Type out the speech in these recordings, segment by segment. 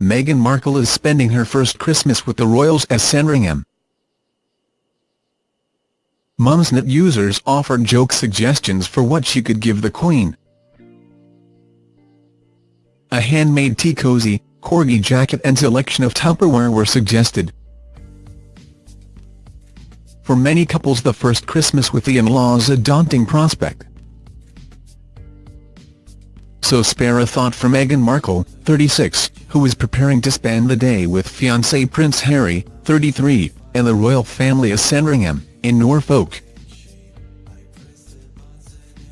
Meghan Markle is spending her first Christmas with the royals at Sandringham. Mumsnet users offered joke suggestions for what she could give the Queen. A handmade tea cozy, corgi jacket and selection of Tupperware were suggested. For many couples the first Christmas with the in-laws a daunting prospect. So spare a thought for Meghan Markle, 36, who is preparing to spend the day with fiancé Prince Harry, 33, and the royal family of Sandringham, in Norfolk.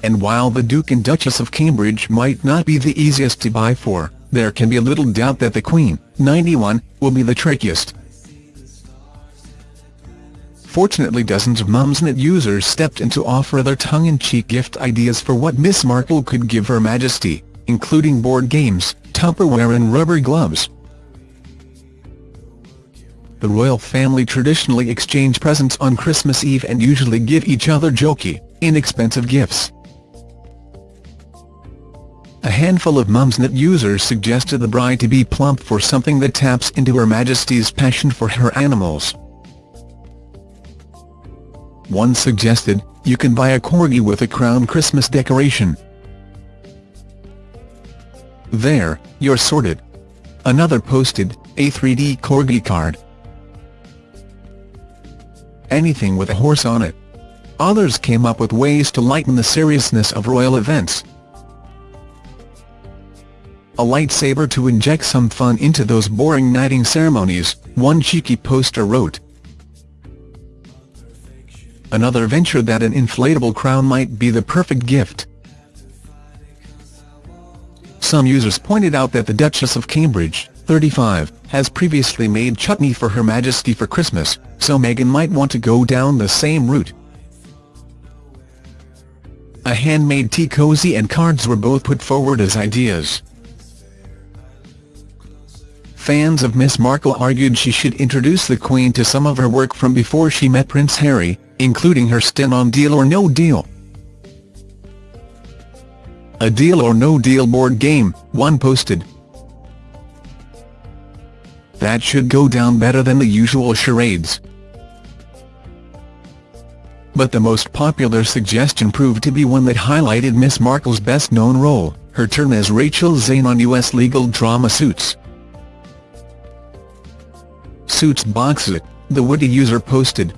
And while the Duke and Duchess of Cambridge might not be the easiest to buy for, there can be little doubt that the Queen, 91, will be the trickiest. Fortunately dozens of Mumsnet users stepped in to offer their tongue-in-cheek gift ideas for what Miss Markle could give Her Majesty, including board games, Tupperware and rubber gloves. The royal family traditionally exchange presents on Christmas Eve and usually give each other jokey, inexpensive gifts. A handful of Mumsnet users suggested the bride to be plump for something that taps into Her Majesty's passion for her animals. One suggested, you can buy a corgi with a crown Christmas decoration. There, you're sorted. Another posted, a 3D corgi card. Anything with a horse on it. Others came up with ways to lighten the seriousness of royal events a lightsaber to inject some fun into those boring knighting ceremonies, one cheeky poster wrote. Another venture that an inflatable crown might be the perfect gift. Some users pointed out that the Duchess of Cambridge, 35, has previously made chutney for Her Majesty for Christmas, so Meghan might want to go down the same route. A handmade tea cozy and cards were both put forward as ideas. Fans of Miss Markle argued she should introduce the Queen to some of her work from before she met Prince Harry, including her stint on Deal or No Deal. A Deal or No Deal board game, one posted. That should go down better than the usual charades. But the most popular suggestion proved to be one that highlighted Miss Markle's best-known role, her turn as Rachel Zane on U.S. legal drama Suits. Suits Boxit, the Woody user posted,